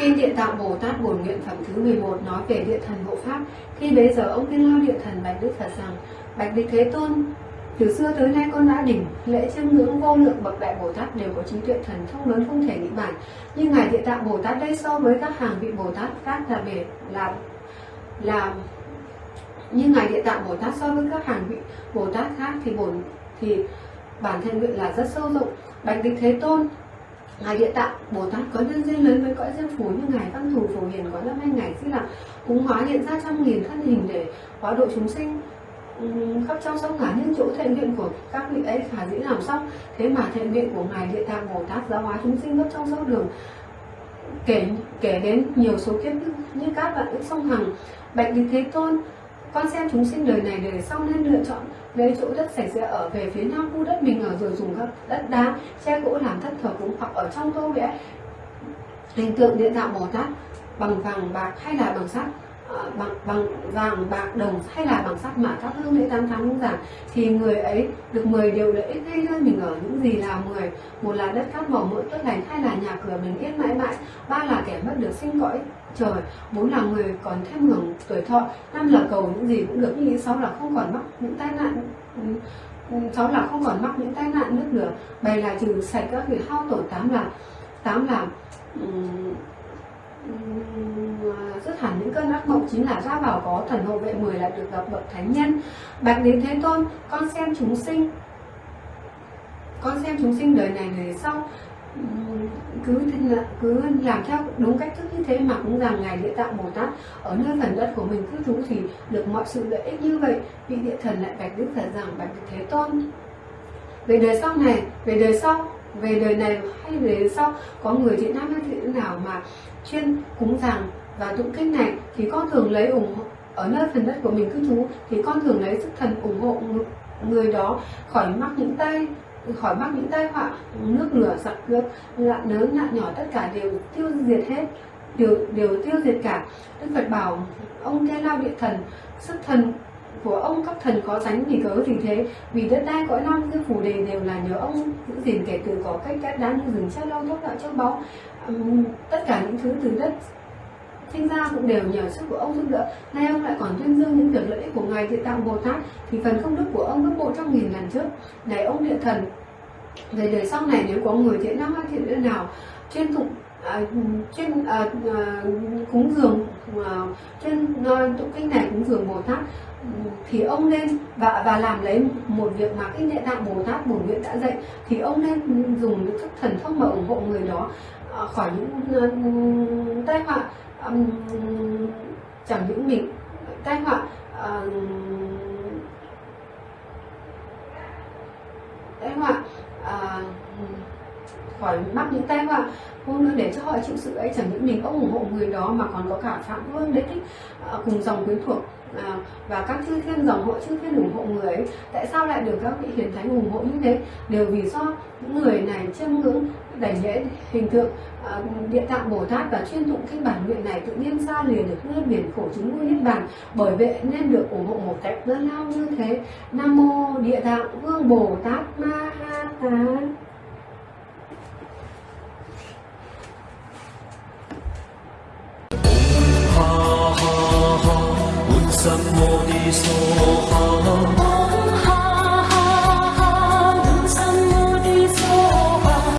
Kinh Địa Tạng Bồ Tát Bổn Nguyện Phẩm thứ 11 nói về địa thần hộ pháp. Khi bấy giờ ông tiên lao địa thần bạch Đức Phật rằng: Bạch Đức Thế Tôn, từ xưa tới nay con đã đỉnh lễ chiêm ngưỡng vô lượng bậc đại Bồ Tát đều có trí tuệ thần thông lớn không thể nghĩ bản. Nhưng ngài Địa Tạng Bồ Tát đây so với các hàng vị Bồ Tát khác là về là là như ngài Địa Tạng Bồ Tát so với các hàng vị Bồ Tát khác thì bổn thì bản thân nguyện là rất sâu rộng. Bạch Đức Thế Tôn, Ngài Địa Tạng Bồ Tát có nhân duyên lớn với cõi dân phủ như Ngài Văn Thù Phổ Hiền có năm hai ngày Di là cúng hóa hiện ra trăm nghìn thân hình để hóa độ chúng sinh. Khắp trong sông ngả những chỗ thiện nguyện của các vị ấy khả dĩ làm xong. Thế mà thiện nguyện của ngài địa tạng bồ tát giáo hóa chúng sinh khắp trong sông đường kể kể đến nhiều số kiếp như, như các bạn ức sông hằng bạch đức thế tôn con xem chúng sinh đời này đời sau nên lựa chọn lấy chỗ đất sạch sẽ ở về phía nam khu đất mình ở rồi dùng các đất đá che gỗ làm thất thờ cúng hoặc ở trong tô vẽ. Hình tượng điện tạng bồ tát bằng vàng bạc hay là bằng sắt bằng bằng vàng bạc đồng hay là bằng sắt mà các hương lễ tám tháng cũng giảng thì người ấy được 10 điều lợi ích gây nơi mình ở những gì là 10 một là đất cát màu mỡ tốt lành hai là nhà cửa bình yên mãi mãi ba là kẻ mất được sinh cõi trời bốn là người còn thêm hưởng tuổi thọ năm là cầu những gì cũng được như ý sáu là không còn mắc những tai nạn sáu là không còn mắc những tai nạn nước lửa bảy là trừ sạch các việc hao tổn tám là tám là um, À, rất hẳn những cơn ác mộng chính là ra vào có thần hộ vệ mười là được gặp bậc thánh nhân. Bạch đến thế tôn, con xem chúng sinh. Con xem chúng sinh đời này, đời sau. Cứ cứ làm theo đúng cách thức như thế mà cũng rằng ngài địa tạng bồ tát ở nơi phần đất của mình cư trú thì được mọi sự lợi ích như vậy. Vị địa thần lại bạch đức phật rằng bạch đức thế tôn. Về đời sau này, về đời sau về đời này hay về đời sau, có người thiện nam hay thiện nữ nào mà chuyên cúng dường và tụng kinh này, thì con thường lấy ủng hộ, ở nơi phần đất của mình cư trú, thì con thường lấy sức thần ủng hộ người- đó khỏi mắc những tai, khỏi mắc những tai họa, nước lửa, giặc cướp nạn lớn nạn nhỏ, tất cả đều tiêu diệt hết, đều đều tiêu diệt cả. Đức phật bảo, ông kê lao địa thần, sức thần của ông các thần có sánh vì cớ gì thế vì đất đai cõi non như phủ đề đều là nhờ ông giữ gìn kể từ có cách cát đá như rừng tre lâu thóc đạo châu báu. Tất cả những thứ từ đất sinh ra cũng đều nhờ sức của ông giúp đỡ. Nay ông lại còn tuyên dương những việc lợi ích của ngài địa tạng bồ tát thì phần công đức của ông gấp bộ trong nghìn lần trước. Này ông địa thần về đời sau này nếu có người thiện nam hay thiện nữ nào chuyên tụng à, chuyên à, à, cúng dường Ờ, trên chuyên tụng kinh này cũng dường bồ tát. Thì ông nên và và làm lấy một việc mà cái địa tạng bồ tát bổn nguyện đã dạy. Thì ông nên dùng những thức thần thông mà ủng hộ người đó ờ, khỏi những ờ, tai họa chẳng những mình, tai họa tai họa khỏi mắc những tay họa không nữa để cho họ chịu sự ấy chẳng những mình ủng hộ người đó mà còn có cả phạm vương đấy thích à, cùng dòng quyến thuộc à, và các chư thiên dòng họ chư thiên ủng hộ người ấy. Tại sao lại được các vị hiền thánh ủng hộ như thế? Đều vì do những người này chiêm ngưỡng đảnh lễ hình tượng à, địa tạng bồ tát và chuyên tụng kinh bản nguyện này tự nhiên ra liền được nơi biển khổ chúng nuôi niết bàn. Bởi vậy nên được ủng hộ một cách lớn lao như thế. Nam mô địa tạng vương bồ tát ma ha tát. Ha ha ha, un sam mô ni so ha